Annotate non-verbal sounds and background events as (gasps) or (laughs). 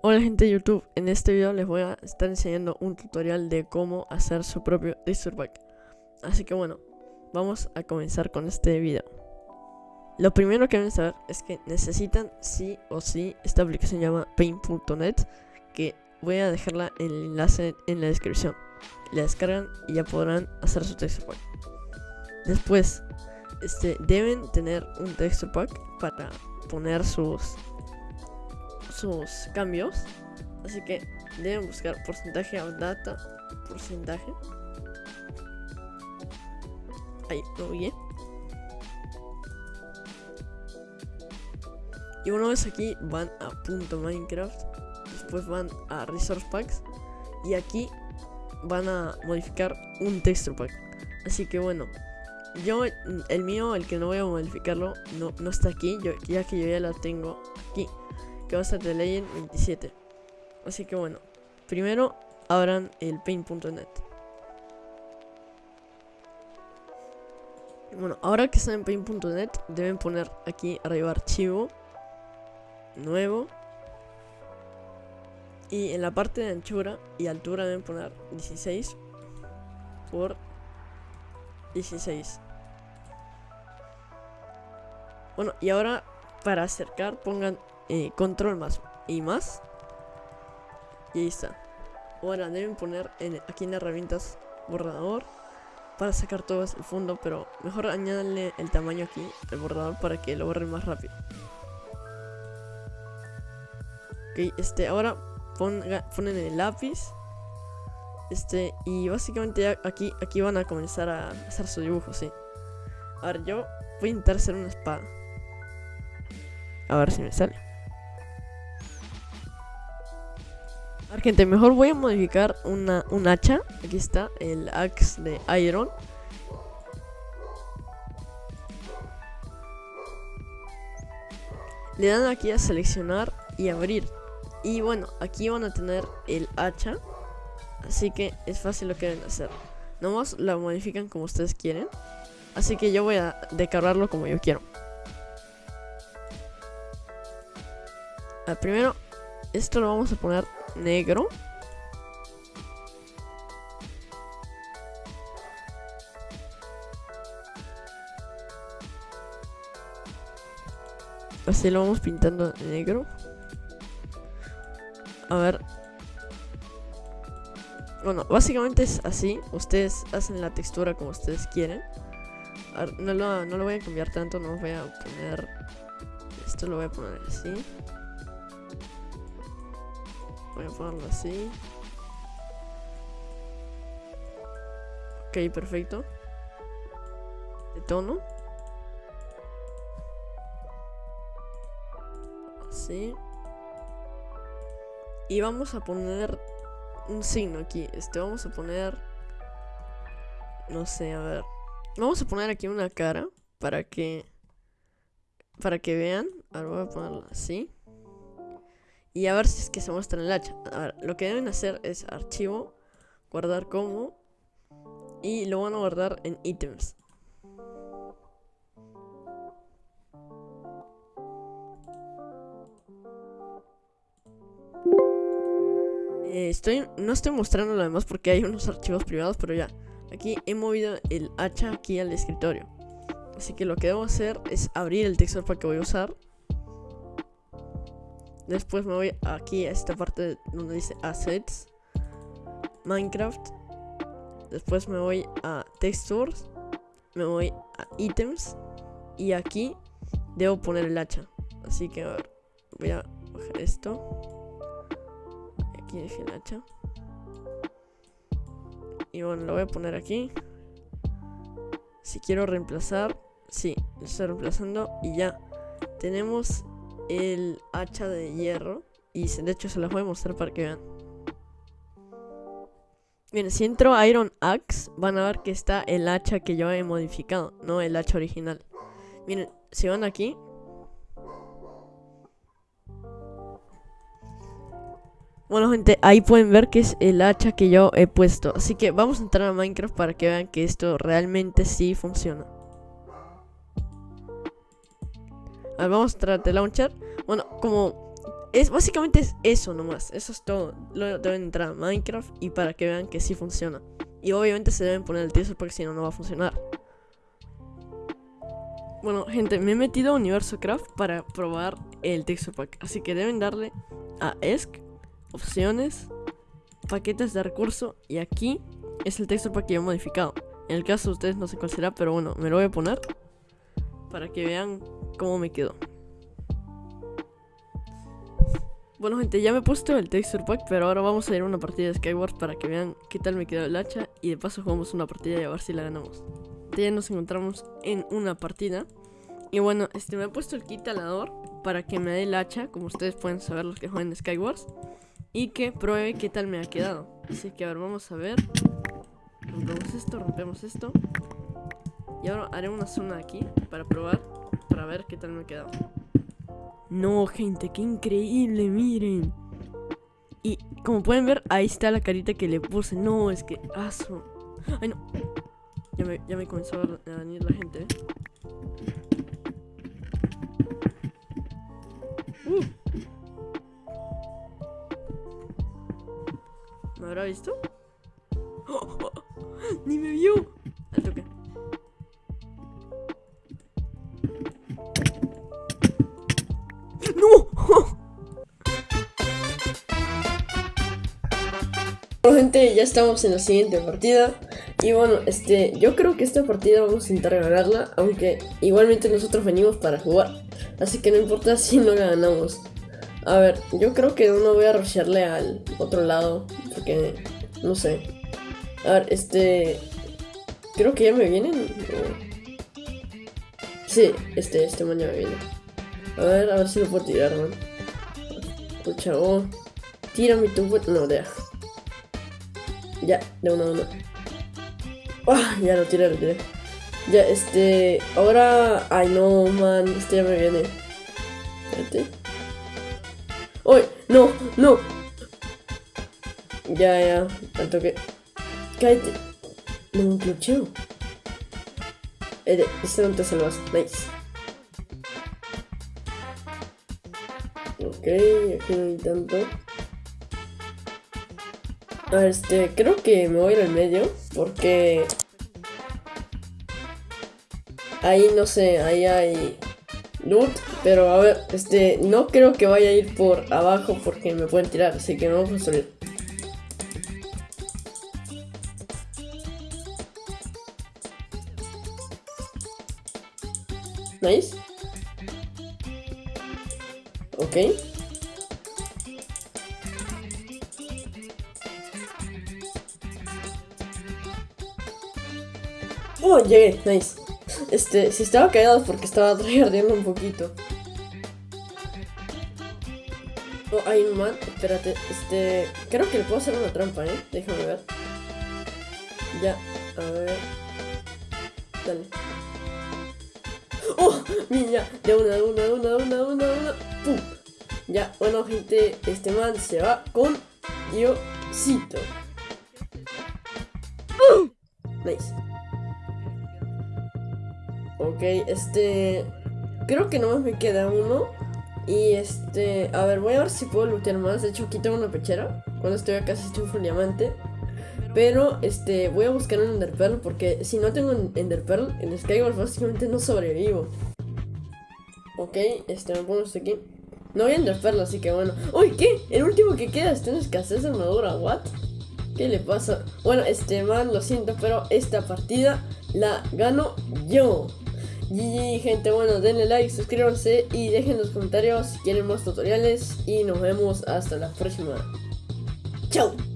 Hola gente de YouTube, en este video les voy a estar enseñando un tutorial de cómo hacer su propio pack. Así que bueno, vamos a comenzar con este video. Lo primero que deben saber es que necesitan sí o sí esta aplicación llama paint.net Que voy a dejarla en el enlace en la descripción. La descargan y ya podrán hacer su texture pack. Después, este, deben tener un texture pack para poner sus sus cambios. Así que deben buscar porcentaje of data, porcentaje. Ahí, lo vi. Y una vez aquí van a punto .minecraft, después van a resource packs y aquí van a modificar un texture pack. Así que bueno, yo el mío, el que no voy a modificarlo, no, no está aquí, yo, ya que yo ya lo tengo aquí que va a ser de Legend 27. Así que bueno, primero abran el paint.net. Bueno, ahora que están en paint.net, deben poner aquí arriba archivo, nuevo. Y en la parte de anchura y altura deben poner 16 por 16. Bueno, y ahora para acercar pongan eh, control más y más. Y ahí está. Ahora deben poner en, aquí en herramientas borrador para sacar todo el fondo, pero mejor añadanle el tamaño aquí, el borrador, para que lo borre más rápido. Ok, este, ahora ponga, ponen el lápiz. Este, y básicamente aquí, aquí van a comenzar a hacer su dibujo, sí. A ver, yo voy a intentar hacer una espada. A ver si me sale. Gente, mejor voy a modificar una, un hacha. Aquí está, el axe de Iron. Le dan aquí a seleccionar y abrir. Y bueno, aquí van a tener el hacha. Así que es fácil lo que deben hacer. Nomás la modifican como ustedes quieren. Así que yo voy a decorarlo como yo quiero. primero, esto lo vamos a poner negro. Así lo vamos pintando negro. A ver. Bueno, básicamente es así. Ustedes hacen la textura como ustedes quieren. no, lo, no lo voy a cambiar tanto. No voy a poner... Esto lo voy a poner así. Voy a ponerlo así. Ok, perfecto. De tono. Así. Y vamos a poner un signo aquí. Este, vamos a poner... No sé, a ver. Vamos a poner aquí una cara para que... Para que vean. Ahora voy a ponerlo así. Y a ver si es que se muestra en el hacha. A ver, lo que deben hacer es archivo, guardar como y lo van a guardar en ítems. Eh, estoy, no estoy mostrando lo demás porque hay unos archivos privados, pero ya. Aquí he movido el hacha aquí al escritorio. Así que lo que debo hacer es abrir el texto para que voy a usar Después me voy aquí a esta parte donde dice Assets, Minecraft. Después me voy a Textures, me voy a Items y aquí debo poner el hacha. Así que voy a bajar esto. Aquí dejé el hacha. Y bueno, lo voy a poner aquí. Si quiero reemplazar, sí, lo estoy reemplazando y ya. Tenemos el hacha de hierro. Y de hecho se las voy a mostrar para que vean. Bien, si entro a Iron Axe, van a ver que está el hacha que yo he modificado, no el hacha original. Miren, si van aquí. Bueno, gente, ahí pueden ver que es el hacha que yo he puesto. Así que vamos a entrar a Minecraft para que vean que esto realmente sí funciona. Vamos a entrar de launcher. Bueno, como es básicamente es eso nomás. Eso es todo. Luego deben entrar a Minecraft y para que vean que sí funciona. Y obviamente se deben poner el texture pack si no, no va a funcionar. Bueno, gente, me he metido a Universo Craft para probar el texture pack. Así que deben darle a ESC, opciones, paquetes de recurso. Y aquí es el texture pack que yo he modificado. En el caso de ustedes no sé cuál será, pero bueno, me lo voy a poner para que vean cómo me quedó. Bueno gente, ya me he puesto el texture pack, pero ahora vamos a ir a una partida de Skyward para que vean qué tal me quedó el hacha y de paso jugamos una partida y a ver si la ganamos. Ya nos encontramos en una partida y bueno, este me he puesto el kit talador para que me dé el hacha, como ustedes pueden saber los que juegan Skywars, y que pruebe qué tal me ha quedado. Así que a ver, vamos a ver. Rompemos esto, rompemos esto. Y ahora haré una zona aquí para probar, para ver qué tal me ha quedado. No, gente, qué increíble, miren. Y como pueden ver, ahí está la carita que le puse. No, es que aso. Ay, no. Ya me, ya me comenzó a venir la gente, ¿eh? Uh. ¿Me habrá visto? (gasps) ¡Ni me vio! Bueno, gente, ya estamos en la siguiente partida. Y bueno, este, yo creo que esta partida vamos a intentar ganarla, aunque igualmente nosotros venimos para jugar. Así que no importa si no la ganamos. A ver, yo creo que no voy a rushearle al otro lado, porque no sé. A ver, este, creo que ya me vienen. Sí, este, este man ya me viene. A ver, a ver si lo puedo tirar, man. Escucha, oh. Tírame tu... No, ya. Ya, de uno a uno. Ah, ya lo tiré, lo tiré. Ya, este... Ahora... Ay, no, man. Este ya me viene. Espérate. ¡Uy! ¡No! ¡No! Ya, ya. Al toque. Cállate. No, un clucheo. Este no te salvas. Nice. Ok, aquí no hay tanto. Este, creo que me voy al medio porque ahí no sé, ahí hay loot, pero a ver, este, no creo que vaya a ir por abajo porque me pueden tirar, así que no vamos a subir. Nice. Ok. Oh, llegué, nice. Este, si estaba callado porque estaba (laughs) tryhardeando un poquito. Oh, un man, espérate, este... Creo que le puedo hacer una trampa, ¿eh? Déjame ver. Ya, a ver... Dale. ¡Oh! Mira, de una, de una, de una, de una, de una, de una. ¡Pum! Ya, bueno, gente, este man se va con Diosito. Nice. Ok, este... Creo que nomás me queda uno. Y este... A ver, voy a ver si puedo lootear más. De hecho, aquí tengo una pechera. Cuando estoy acá si estoy full diamante. Pero, este, voy a buscar un Enderpearl porque si no tengo un Enderpearl, en Skyward básicamente no sobrevivo. Ok, este, me pongo esto aquí. No voy a Enderpearl, así que bueno. ¡Uy, qué! El último que queda está en escasez de armadura, ¿what? ¿Qué le pasa? Bueno, este, man, lo siento, pero esta partida la gano yo. GG, gente, bueno, denle like, suscríbanse y dejen en los comentarios si quieren más tutoriales. Y nos vemos hasta la próxima. ¡Chao!